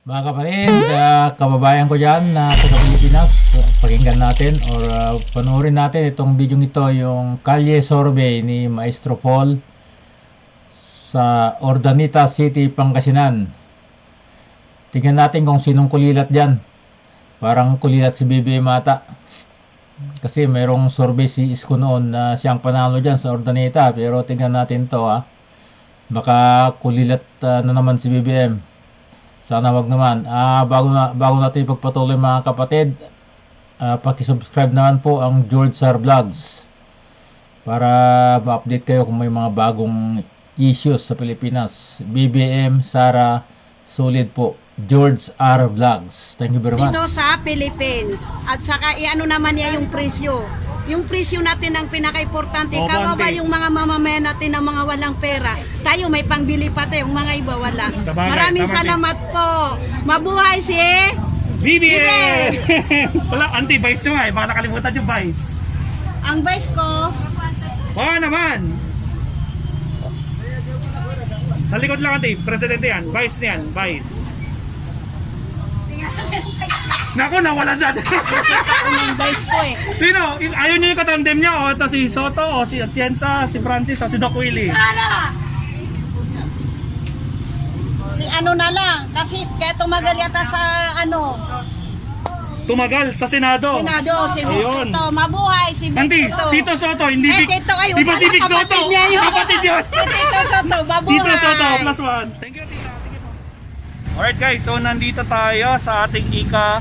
Mga kapatid, ah, kababayan ko dyan na taga Pilipinas, pakinggan natin or ah, panoorin natin itong video ito, yung Kalye Survey ni Maestro Paul sa Ordanita City, Pangasinan. Tingnan natin kung sinong kulilat dyan. Parang kulilat si BBM ata. Kasi mayroong survey si Isko noon na siyang panalo dyan sa Ordanita. Pero tingnan natin to ha. Baka kulilat ah, na naman si BBM. Sana wag naman. Ah, bago na bago natin ipagpatuloy mga kapatid, ah, paki-subscribe naman po ang George Sar Vlogs para ma-update kayo kung may mga bagong issues sa Pilipinas. BBM, Sara, solid po. George R. Vlogs. Thank you very much. dito sa Philippines. At saka iano naman niya yung presyo. Yung presyo natin ang pinaka-importante. O, Kawawa yung mga mamamayan natin ng mga walang pera. Tayo may pangbili pa tayo, yung mga iba wala. Sabagay, Maraming din. salamat po. Mabuhay si... BBM! Wala, anti-vice nyo nga eh. Baka nakalimutan yung vice. Ang vice ko, Oo naman! Sa likod lang ate, presidente yan. Vice niyan, vice. Naku, nawala na. ang vice ko eh. Sino? Ayaw niyo yung katandem niya o ito si Soto o si Atienza, si Francis o si Doc Willie. Si ano na lang, kasi kaya tumagal yata sa ano, Tumagal sa Senado. Senado, si Ayun. Soto. Mabuhay si Auntie, Tito. Tito Soto, hindi Eh, Vic- Tito. Di ba si Vic Soto? Kapatid niya yun. Kapatid yun. Si Tito Soto, mabuhay. Tito Soto, plus one. Thank you, Tito. Thank you po. Alright guys, so nandito tayo sa ating Ika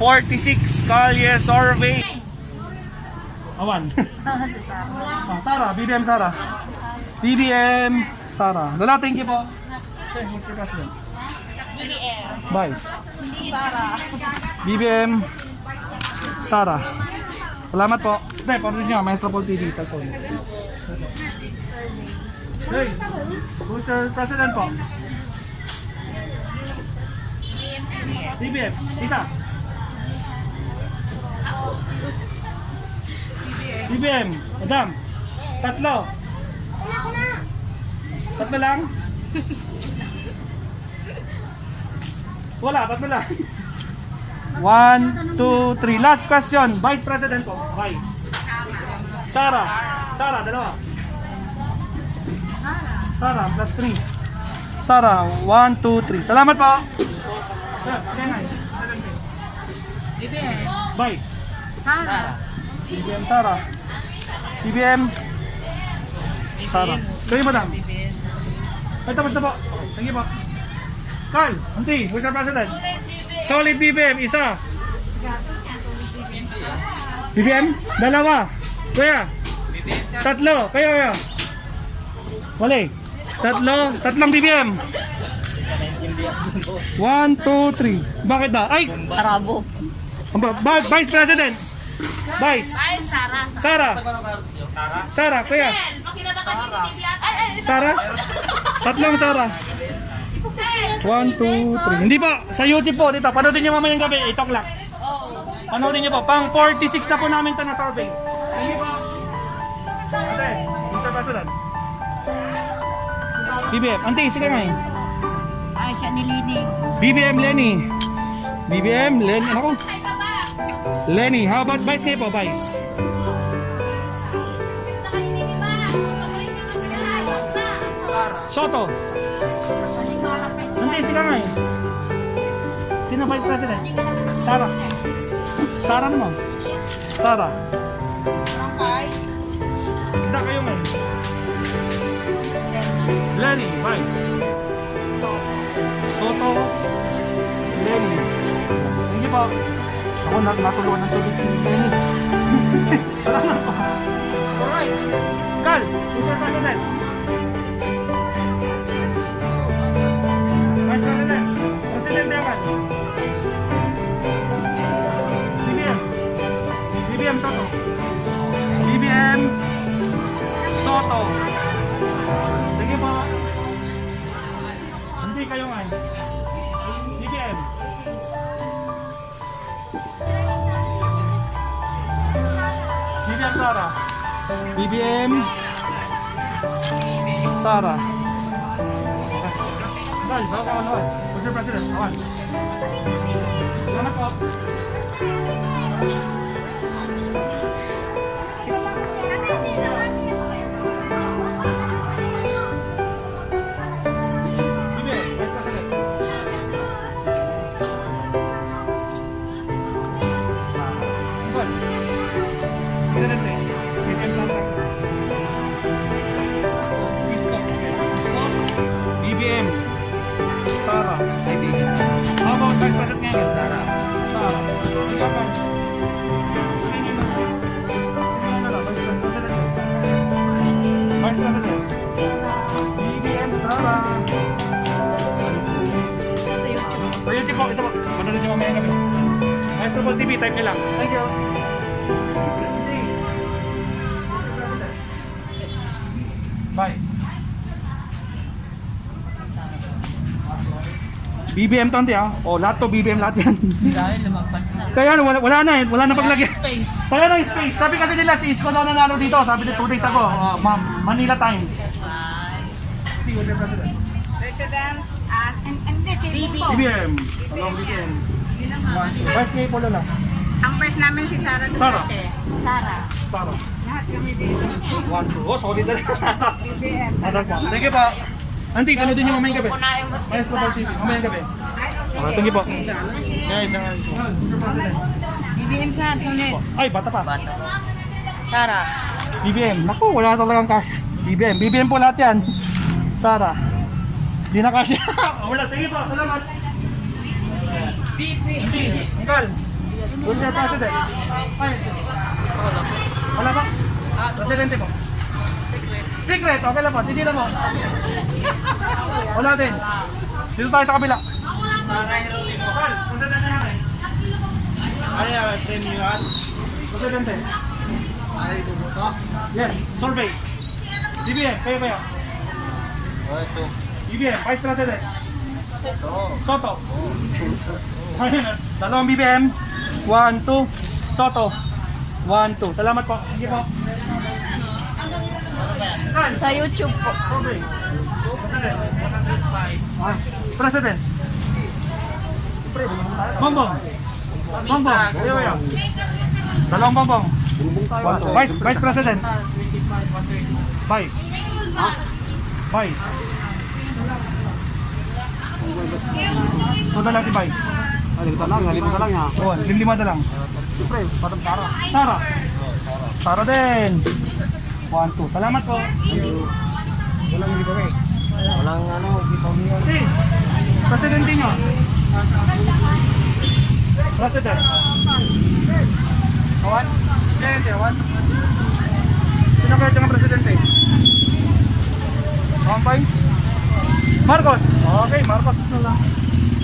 46 Kalye Survey. Awan. ah, Sara, BBM Sara. BBM Sara. Lola, thank you po. Sir, Mr. President. Vice. BBM Sara. Salamat po. Hindi, panood nyo, Maestro Paul TV sa phone. Hey, Mr. President po. BBM, tita. BBM, madam. Tatlo. Tatlo lang? Wala, tatlo lang. One, two, three. Last question. Vice President po. Vice. Sara. Sara, dalawa. Sara, plus three. Sara, one, two, three. Salamat po. Sir. BBM. Vice. Sara. BBM Sara. BBM Sara. Kayo madam. Ay, tapos na po. Thank you po. Carl, auntie, Mr. President. Solid BBM, isa. BBM, dalawa. Kuya. Tatlo. Kayo, kayo. Wali. Tatlo. Tatlong BBM. One, two, three. Bakit ba? Ay! Arabo. Ba- Vice President. Vice. Ay, Sara. Sara. Sara, kuya. Sara? Tatlong Sara. One, two, three. Hindi pa. Sa YouTube po, dito. Panoodin nyo mamayang gabi. 8 o'clock. Panoodin nyo po. Pang 46 na po namin ito na survey. Hindi po. Ate, Mr. President. BBM. Ante, sige nga eh. Ay, siya nilinig. BBM Lenny. BBM Lenny. Ako. Lenny. How about Vice kayo po, Vice? Soto. Hindi, sila nga eh. Sino Vice President? Sara. Sara naman. Sara. Kita kayo ngayon. Lenny, Vice. Soto. Lenny. Thank you po. Ako nat natulungan ng tubig. Alright. Carl, Mr. President. BBM Sara. Dal, baka Sara. How about Vice President ngayon? Sara. Sara. Yaman. Sino na? Sino na lang? Vice President. Vice President. BBM Sara. Sa YouTube po, ito po. Panood nyo mamaya kami. Maestro Ball TV, type nyo lang. Thank you. Vice. BBM to ante ah. Oh, lahat to BBM lahat yan. Dahil lumagpas na. Kaya ano, wala, wala na eh. Wala na paglagyan. Space. Kaya na yung space. Sabi kasi nila si Isko daw nanalo dito. Sabi nila 2 days ago. Oh, ma'am, Manila Times. See you, President. President, at and, and this is BB. BBM. BBM. Vice Mayor Polo lang. Ang first namin si Sara Sara. Duterte. Sara. Sara. Lahat kami dito. One, two. Oh, solid na rin. BBM. Thank you po. Auntie, panood din yung mamayang gabi. Maestro Ball TV. Mamayang gabi. Okay, thank you po. BBM Sara, sunod. Ay, bata pa. Sara. BBM. Naku, wala talagang cash. BBM. BBM po lahat yan. Sara. Di na cash. wala. You po. Salamat. BBM. Uncle. Good sir, President. Ay. Wala pa? Presidente po. Secret. Okay lang po. Na mo. Wala din. Dito tayo sa kabila. Uncle, punta na na namin. Presidente. Yes, survey. BBM, kayo kayo. BBM, Vice President. Soto. Ayun, dalawang BBM. One, two. Soto. One, two. Salamat po. Sige po. Sa YouTube po. President. Ah, President. Bongbong. Bongbong. Kayo kayo. Dalawang bongbong. Vice, Vice President. Vice. Vice. So dala ti Vice. Halika lang, halika lang ya. Oh, lima na lang. Siyempre, patang para. Sara. Sara din. One, two. Salamat po. Walang hindi pa eh. Walang ano, umiyan. Si, Presidente nyo. President. Awan? Presidente, awan? Sino kaya ng presidente? Kampay? Marcos. Okay, Marcos na lang.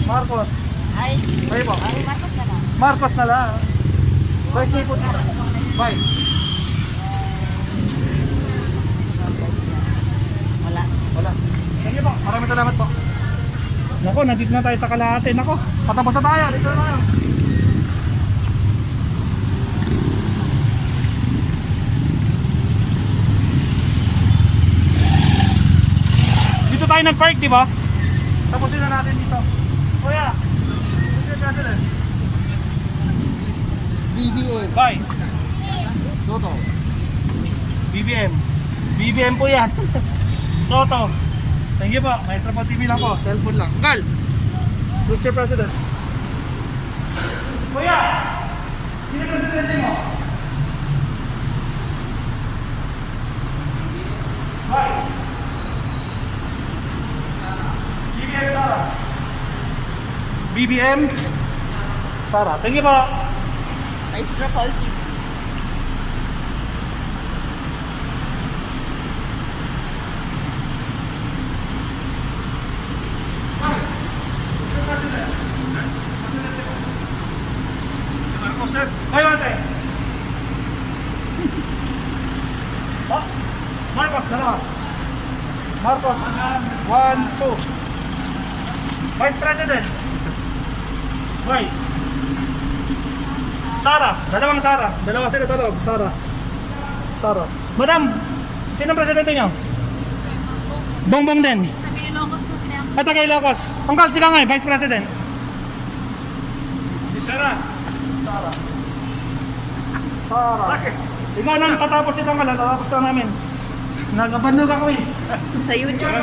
Marcos. Ay, Kayo po. ay, Marcos na lang. Marcos na lang. Vice niyo po. Vice. Wala. Wala. Thank you po. Maraming salamat po. Nako, nandito na tayo sa Kalahati. Nako, patapos na tayo. Dito na tayo. Dito tayo nag-park, di ba? Tapusin na natin dito. Kuya. President. BBM. Vice. Soto. BBM. BBM po yan. Soto. Po. Maestro po TV lang po. Cellphone lang. Gal. Mr. President. Kuya! Sino presidente mo? Vice. BBM Sara. BBM Sara. Thank you po. Maestro Paul TV. One, two. Vice President. Vice. Sara, dalawang Sara. Dalawa sila loob, Sara. Sara. Madam, sino ang presidente niyo? Bongbong din. Nag-Ilocos na pinang Ito kay Locos. Tungkol sila nga, Vice President. Si Sarah. Sarah. Sarah. Ikaw nang tatapos ito nga lang, tatapos ka namin. Nagabandog ako eh. Sa YouTube.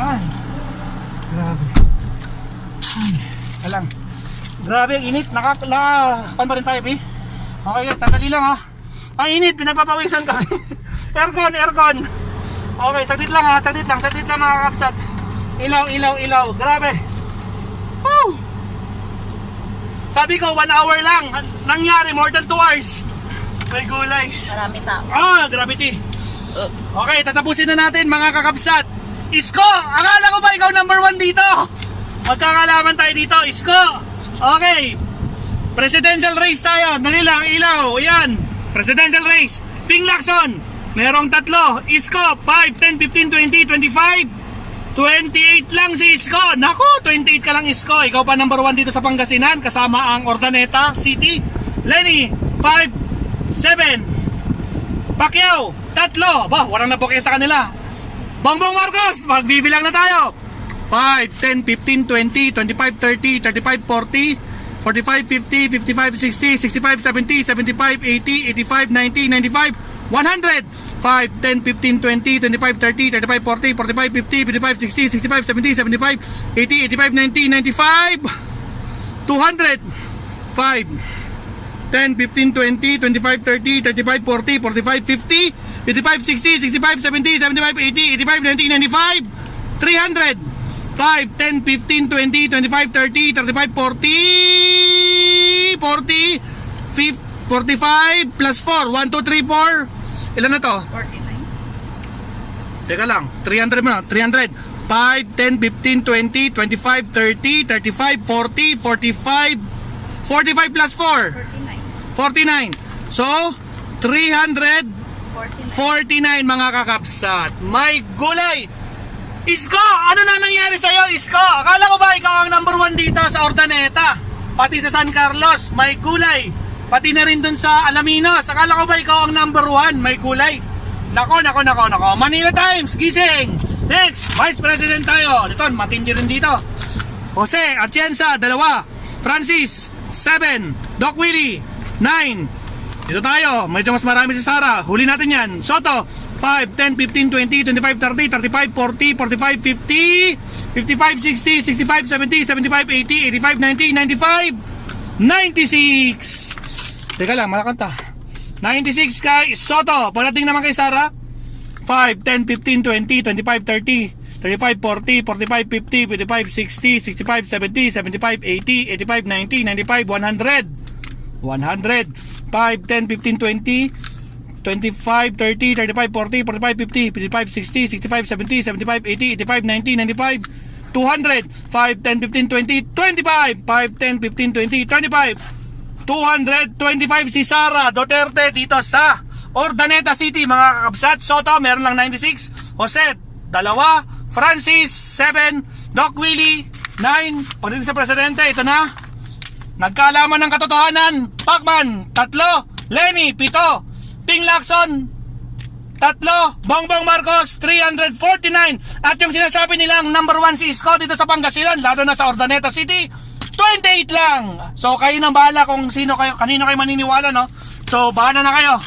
Ay. Grabe. Ay. Alang. Grabe ang init. Nakakala. Pan pa rin tayo, Pi? Okay guys, sandali lang ha. Ang init, pinagpapawisan kami. aircon, aircon. Okay, saglit lang ha. Saglit lang, saglit lang mga kapsat. Ilaw, ilaw, ilaw. Grabe. Woo! Sabi ko, one hour lang. Nangyari, more than two hours. May gulay. Marami tao. Ah, gravity. Okay, tatapusin na natin mga kakapsat. Isko! Akala ko ba ikaw number one dito? Magkakalaman tayo dito, Isko! Okay. Presidential race tayo. Dali lang, ilaw. Yan. Presidential race. Ping Lacson. Merong tatlo. Isko, 5, 10, 15, 20, 25. 28 lang si Isko. Naku, 28 ka lang Isko. Ikaw pa number 1 dito sa Pangasinan kasama ang Ordaneta City. Lenny, 5, 7. Pacquiao, tatlo. Ba, walang nabuke sa kanila. Bongbong Marcos, magbibilang na tayo. 5, 10, 15, 20, 25, 30, 35, 40, 45, 50, 55, 60, 65, 70, 75, 80, 85, 90, 95, 100. 5, 10, 15, 20, 25, 30, 35, 40, 45, 50, 55, 60, 65, 70, 75, 80, 85, 90, 95, 200. 5, 10, 15, 20, 25, 30, 35, 40, 45, 50, 55, 60, 65, 70, 75, 80, 85, 90, 95, 300. 5, 10, 15, 20, 25, 30, 35, 40, 40, 50, 45, plus 4, 1, 2, 3, 4. Ilan na to? 49. Teka lang, 300 mo na, 300. 5, 10, 15, 20, 25, 30, 35, 40, 45, 45 plus 4. 49. 49. So, 349 mga kakapsat. May gulay. Isko, ano na nangyari sa'yo, Isko? Akala ko ba ikaw ang number one dito sa Ordaneta? Pati sa San Carlos, may gulay. Pati na rin dun sa Alaminos. Akala ko ba ikaw ang number one? May gulay. Nako, nako, nako, nako. Manila Times, gising. Next, Vice President tayo. Ito, matindi rin dito. Jose Atienza, dalawa. Francis, 7. Doc Willie, 9. Dito tayo, medyo mas marami si Sara. Huli natin yan. Soto, 5, 10, 15, 20, 25, 30, 35, 40, 45, 50, 55, 60, 65, 70, 75, 80, 85, 90, 95, 96. Teka lang, malakanta. 96 kay Soto. Pagdating naman kay Sara, 5, 10, 15, 20, 25, 30, 35, 40, 45, 50, 55, 60, 65, 70, 75, 80, 85, 90, 95, 100. 100. 5, 10, 15, 20, 25, 30, 35, 40, 45, 50, 55, 60, 65, 70, 75, 80, 85, 90, 95, 200. 5, 10, 15, 20, 25. 5, 10, 15, 20, 25. 225 si Sara Duterte dito sa Ordaneta City mga kakabsat. Soto meron lang 96. Jose, dalawa. Francis, 7. Doc Willie, 9. Pagdating sa presidente, ito na. Nagkaalaman ng katotohanan. Pacman, tatlo. Lenny, pito. Ping Lacson, tatlo. Bongbong Marcos, 349. At yung sinasabi nilang number one si Isko dito sa Pangasinan, lalo na sa Ordaneta City, 28 lang. So kayo nang bahala kung sino kayo, kanino kayo maniniwala, no? So bahala na kayo.